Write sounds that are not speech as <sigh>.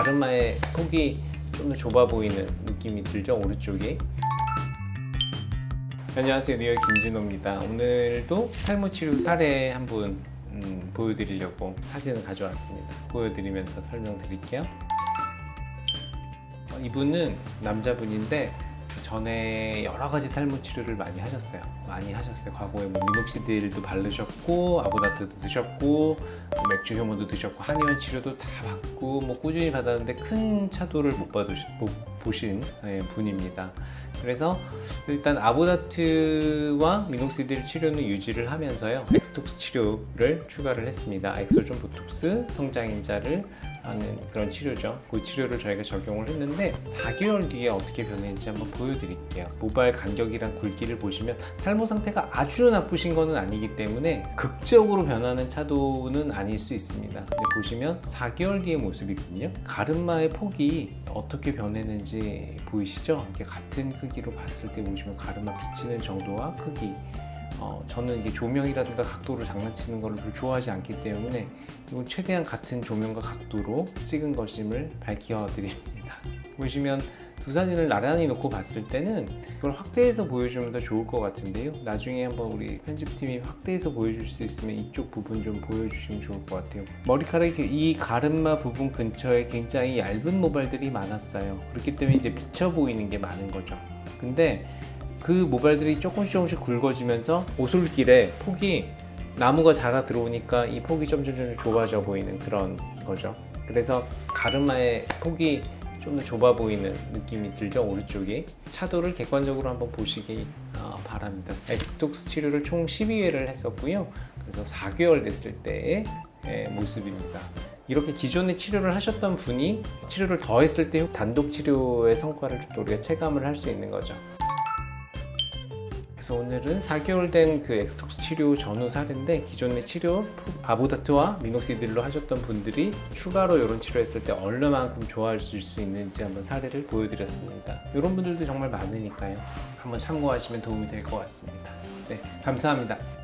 가르마의 폭이 좀 더 좁아 보이는 느낌이 들죠 오른쪽이? 안녕하세요. 뉴욕 김진호입니다. 오늘도 탈모 치료 사례 한분 음, 보여드리려고 사진을 가져왔습니다. 보여드리면서 설명드릴게요. 어, 이분은 남자분인데 전에 여러 가지 탈모 치료를 많이 하셨어요. 많이 하셨어요. 과거에 뭐 미녹시딜도 바르셨고 아보다트도 드셨고 뭐 맥주 효모도 드셨고 한의원 치료도 다 받고 뭐 꾸준히 받았는데 큰 차도를 못 받으시 못 보신 예, 분입니다. 그래서 일단 아보다트와 미녹시딜 치료는 유지를 하면서요. 엑스톡스 치료를 추가를 했습니다. 엑소좀 보톡스 성장인자를 하는 그런 치료죠. 그 치료를 저희가 적용을 했는데 4개월 뒤에 어떻게 변했는지 한번 보여드릴게요. 모발 간격이랑 굵기를 보시면 탈모 상태가 아주 나쁘신 거는 아니기 때문에 극적으로 변하는 차도는 아닐 수 있습니다. 보시면 4개월 뒤의 모습이거든요. 가르마의 폭이 어떻게 변했는지 보이시죠? 이렇게 같은 크기로 봤을 때 보시면 가르마 비치는 정도와 크기 어, 저는 이게 조명이라든가 각도로 장난치는 걸 좋아하지 않기 때문에 이건 최대한 같은 조명과 각도로 찍은 것임을 밝혀 드립니다. <laughs> 보시면 두 사진을 나란히 놓고 봤을 때는 이걸 확대해서 보여주면 더 좋을 것 같은데요. 나중에 한번 우리 편집팀이 확대해서 보여줄 수 있으면 이쪽 부분 좀 보여주시면 좋을 것 같아요. 머리카락이 이 가르마 부분 근처에 굉장히 얇은 모발들이 많았어요. 그렇기 때문에 이제 비쳐 보이는 게 많은 거죠. 근데 그 모발들이 조금씩 조금씩 굵어지면서 오솔길에 폭이 나무가 자라 들어오니까 이 폭이 점점 점 좁아져 보이는 그런 거죠. 그래서 가르마의 폭이 좀 더 좁아 보이는 느낌이 들죠 오른쪽이. 차도를 객관적으로 한번 보시기 어, 바랍니다. 엑스톡스 치료를 총 12회를 했었고요. 그래서 4개월 됐을 때의 모습입니다. 이렇게 기존에 치료를 하셨던 분이 치료를 더 했을 때 단독 치료의 성과를 또 우리가 체감을 할 수 있는 거죠 그래서 오늘은 4개월 된 그 엑스톡스 치료 전후 사례인데 기존의 치료 아보다트와 미녹시딜로 하셨던 분들이 추가로 이런 치료했을 때 얼마만큼 좋아질 수 있는지 한번 사례를 보여드렸습니다. 이런 분들도 정말 많으니까요. 한번 참고하시면 도움이 될 것 같습니다. 네, 감사합니다.